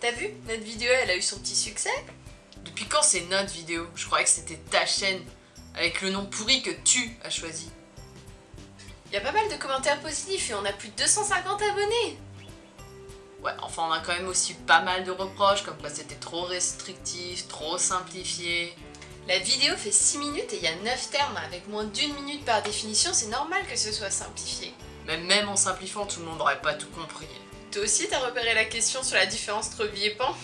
T'as vu Notre vidéo, elle a eu son petit succès Depuis quand c'est notre vidéo? Je croyais que c'était ta chaîne, avec le nom pourri que tu as choisi. Il y a pas mal de commentaires positifs et on a plus de 250 abonnés Ouais, enfin on a quand même aussi pas mal de reproches, comme quoi c'était trop restrictif, trop simplifié. La vidéo fait 6 minutes et il y a 9 termes. Avec moins d'une minute par définition, c'est normal que ce soit simplifié. Mais même en simplifiant, tout le monde n'aurait pas tout compris. Toi aussi, t'as repéré la question sur la différence entre vie et pan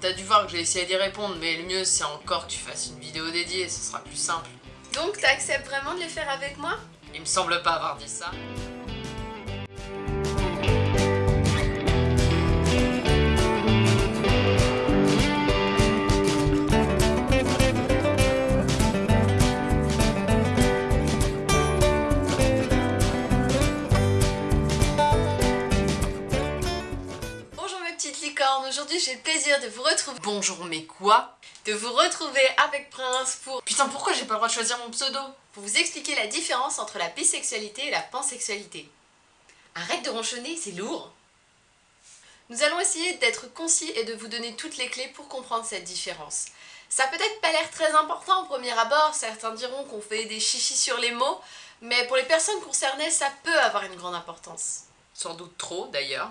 T'as dû voir que j'ai essayé d'y répondre, mais le mieux c'est encore que tu fasses une vidéo dédiée, ce sera plus simple. Donc t'acceptes vraiment de les faire avec moi? Il me semble pas avoir dit ça. Aujourd'hui j'ai le plaisir de vous retrouver... Bonjour, mais quoi? De vous retrouver avec Prince pour... Putain, pourquoi j'ai pas le droit de choisir mon pseudo? Pour vous expliquer la différence entre la bisexualité et la pansexualité. Arrête de ronchonner, c'est lourd Nous allons essayer d'être concis et de vous donner toutes les clés pour comprendre cette différence. Ça peut-être pas l'air très important au premier abord, certains diront qu'on fait des chichis sur les mots, mais pour les personnes concernées, ça peut avoir une grande importance. Sans doute trop, d'ailleurs.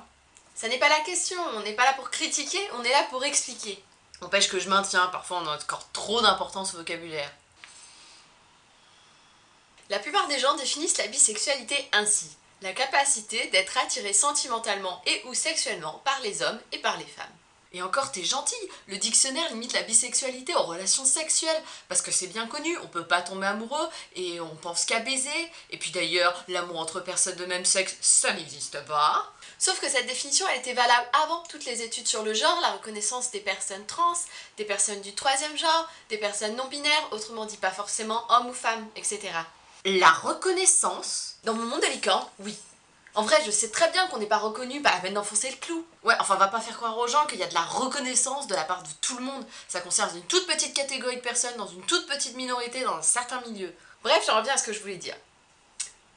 Ça n'est pas la question, on n'est pas là pour critiquer, on est là pour expliquer. N'empêche que je maintiens, parfois on a encore trop d'importance au vocabulaire. La plupart des gens définissent la bisexualité ainsi. La capacité d'être attiré sentimentalement et ou sexuellement par les hommes et par les femmes. Et encore, t'es gentil Le dictionnaire limite la bisexualité aux relations sexuelles, parce que c'est bien connu, on peut pas tomber amoureux, et on pense qu'à baiser, et puis d'ailleurs, l'amour entre personnes de même sexe, ça n'existe pas. Sauf que cette définition, elle était valable avant toutes les études sur le genre, la reconnaissance des personnes trans, des personnes du troisième genre, des personnes non binaires, autrement dit pas forcément hommes ou femmes, etc. La reconnaissance Dans mon monde de licorne, oui. En vrai, je sais très bien qu'on n'est pas reconnu, pas la peine d'enfoncer le clou. Ouais, enfin, on va pas faire croire aux gens qu'il y a de la reconnaissance de la part de tout le monde. Ça concerne une toute petite catégorie de personnes, dans une toute petite minorité, dans un certain milieu. Bref, j'en reviens à ce que je voulais dire.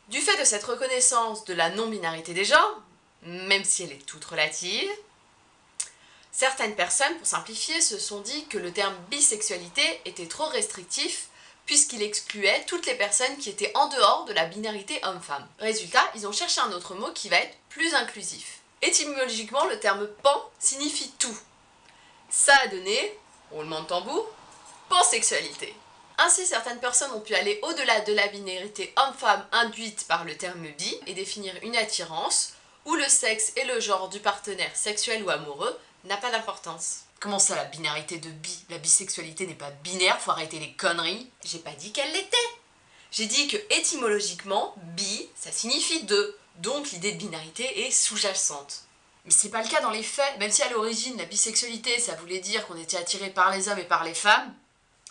Du fait de cette reconnaissance de la non-binarité des genres, même si elle est toute relative, certaines personnes, pour simplifier, se sont dit que le terme bisexualité était trop restrictif puisqu'il excluait toutes les personnes qui étaient en dehors de la binarité homme-femme. Résultat, ils ont cherché un autre mot qui va être plus inclusif. Étymologiquement, le terme pan signifie tout. Ça a donné, roulement de tambour, pansexualité. Ainsi, certaines personnes ont pu aller au-delà de la binarité homme-femme induite par le terme bi et définir une attirance où le sexe et le genre du partenaire sexuel ou amoureux n'a pas d'importance. Comment ça, la binarité de bi La bisexualité n'est pas binaire, faut arrêter les conneries. J'ai pas dit qu'elle l'était. J'ai dit que étymologiquement, bi, ça signifie deux, donc l'idée de binarité est sous-jacente. Mais c'est pas le cas dans les faits. Même si à l'origine, la bisexualité, ça voulait dire qu'on était attiré par les hommes et par les femmes,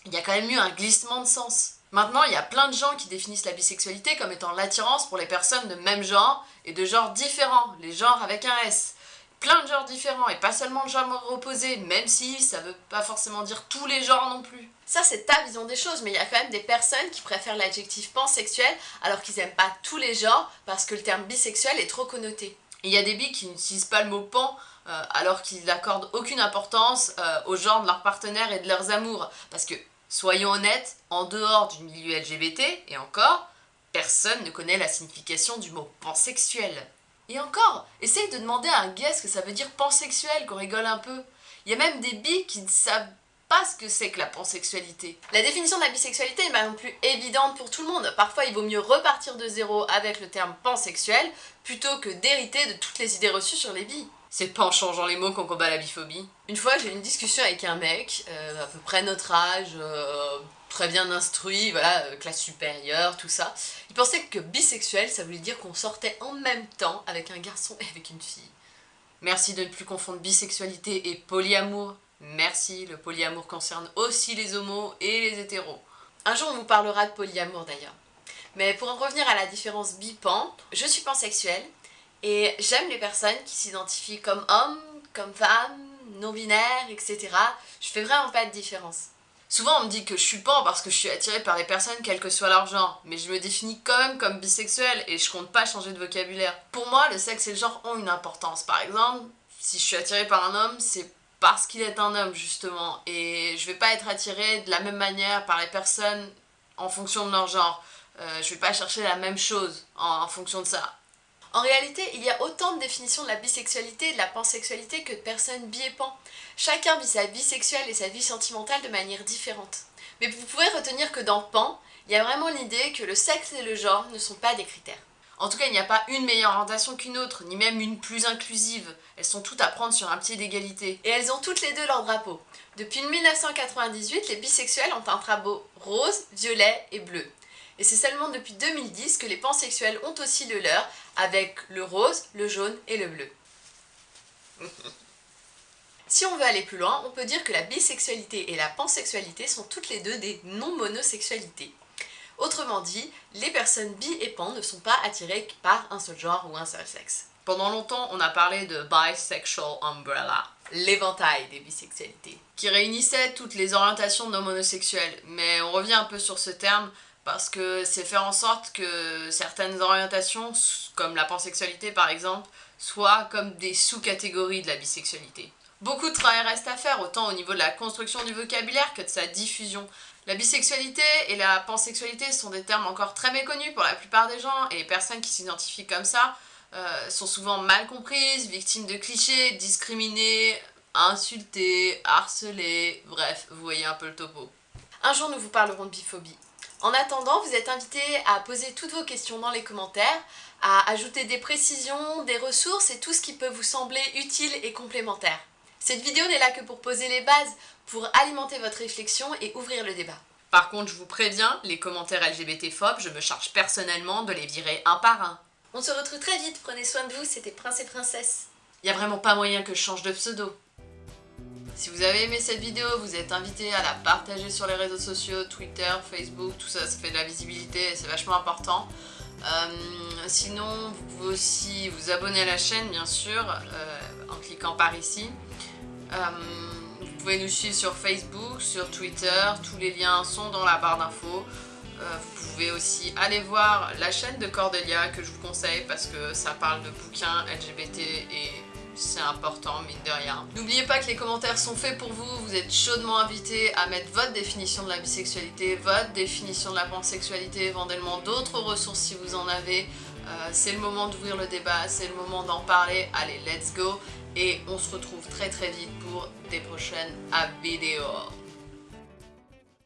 il y a quand même eu un glissement de sens. Maintenant, il y a plein de gens qui définissent la bisexualité comme étant l'attirance pour les personnes de même genre et de genres différents, les genres avec un S. Plein de genres différents et pas seulement le genre opposé, même si ça veut pas forcément dire tous les genres non plus. Ça, c'est ta vision des choses, mais il y a quand même des personnes qui préfèrent l'adjectif pansexuel alors qu'ils aiment pas tous les genres parce que le terme bisexuel est trop connoté. Il y a des bi qui n'utilisent pas le mot pan euh, alors qu'ils n'accordent aucune importance euh, au genre de leurs partenaires et de leurs amours. Parce que, soyons honnêtes, en dehors du milieu LGBT, et encore, personne ne connaît la signification du mot pansexuel. Et encore, essaye de demander à un gay ce que ça veut dire pansexuel, qu'on rigole un peu. Il y a même des bi qui ne savent pas ce que c'est que la pansexualité. La définition de la bisexualité n'est pas non plus évidente pour tout le monde. Parfois, il vaut mieux repartir de zéro avec le terme pansexuel plutôt que d'hériter de toutes les idées reçues sur les bis. C'est pas en changeant les mots qu'on combat la biphobie. Une fois, j'ai eu une discussion avec un mec, euh, à peu près notre âge, euh, très bien instruit, voilà, euh, classe supérieure, tout ça. Il pensait que bisexuel, ça voulait dire qu'on sortait en même temps avec un garçon et avec une fille. Merci de ne plus confondre bisexualité et polyamour. Merci, le polyamour concerne aussi les homos et les hétéros. Un jour, on vous parlera de polyamour d'ailleurs. Mais pour en revenir à la différence bipan, je suis pansexuelle et j'aime les personnes qui s'identifient comme hommes, comme femmes, non-binaires, etc. Je fais vraiment pas de différence. Souvent on me dit que je suis pan parce que je suis attirée par les personnes quel que soit leur genre, mais je me définis quand même comme bisexuelle et je compte pas changer de vocabulaire. Pour moi, le sexe et le genre ont une importance. Par exemple, Si je suis attirée par un homme, c'est parce qu'il est un homme justement et je vais pas être attirée de la même manière par les personnes en fonction de leur genre. Euh, je vais pas chercher la même chose en, fonction de ça. En réalité, il y a autant de définitions de la bisexualité et de la pansexualité que de personnes bi et pan. Chacun vit sa vie sexuelle et sa vie sentimentale de manière différente. Mais vous pouvez retenir que dans pan, il y a vraiment l'idée que le sexe et le genre ne sont pas des critères. En tout cas, il n'y a pas une meilleure orientation qu'une autre, ni même une plus inclusive. Elles sont toutes à prendre sur un pied d'égalité. Et elles ont toutes les deux leur drapeau. Depuis 1998, les bisexuels ont un drapeau rose, violet et bleu. Et c'est seulement depuis 2010 que les pansexuels ont aussi le leur, avec le rose, le jaune et le bleu. Si on veut aller plus loin, on peut dire que la bisexualité et la pansexualité sont toutes les deux des non-monosexualités. Autrement dit, les personnes bi et pan ne sont pas attirées par un seul genre ou un seul sexe. Pendant longtemps, on a parlé de bisexual umbrella, l'éventail des bisexualités, qui réunissait toutes les orientations non monosexuelles. Mais on revient un peu sur ce terme parce que c'est faire en sorte que certaines orientations, comme la pansexualité par exemple, soient comme des sous-catégories de la bisexualité. Beaucoup de travail reste à faire, autant au niveau de la construction du vocabulaire que de sa diffusion. La bisexualité et la pansexualité sont des termes encore très méconnus pour la plupart des gens, et les personnes qui s'identifient comme ça euh, sont souvent mal comprises, victimes de clichés, discriminées, insultées, harcelées, bref, vous voyez un peu le topo. Un jour nous vous parlerons de biphobie. En attendant, vous êtes invités à poser toutes vos questions dans les commentaires, à ajouter des précisions, des ressources et tout ce qui peut vous sembler utile et complémentaire. Cette vidéo n'est là que pour poser les bases, pour alimenter votre réflexion et ouvrir le débat. Par contre, je vous préviens, les commentaires LGBT-phobes, je me charge personnellement de les virer un par un. On se retrouve très vite, prenez soin de vous, c'était Prince et Princesse. Y a vraiment pas moyen que je change de pseudo. Si vous avez aimé cette vidéo, vous êtes invité à la partager sur les réseaux sociaux, Twitter, Facebook, tout ça, ça fait de la visibilité et c'est vachement important. Euh, sinon, vous pouvez aussi vous abonner à la chaîne, bien sûr, euh, en cliquant par ici. Euh, vous pouvez nous suivre sur Facebook, sur Twitter, tous les liens sont dans la barre d'infos. Vous pouvez aussi aller voir la chaîne de Cordelia que je vous conseille parce que ça parle de bouquins LGBT et c'est important, mine de rien. N'oubliez pas que les commentaires sont faits pour vous, vous êtes chaudement invités à mettre votre définition de la bisexualité, votre définition de la pansexualité, éventuellement d'autres ressources si vous en avez. Euh, c'est le moment d'ouvrir le débat, c'est le moment d'en parler, allez let's go et on se retrouve très très vite pour des prochaines vidéos.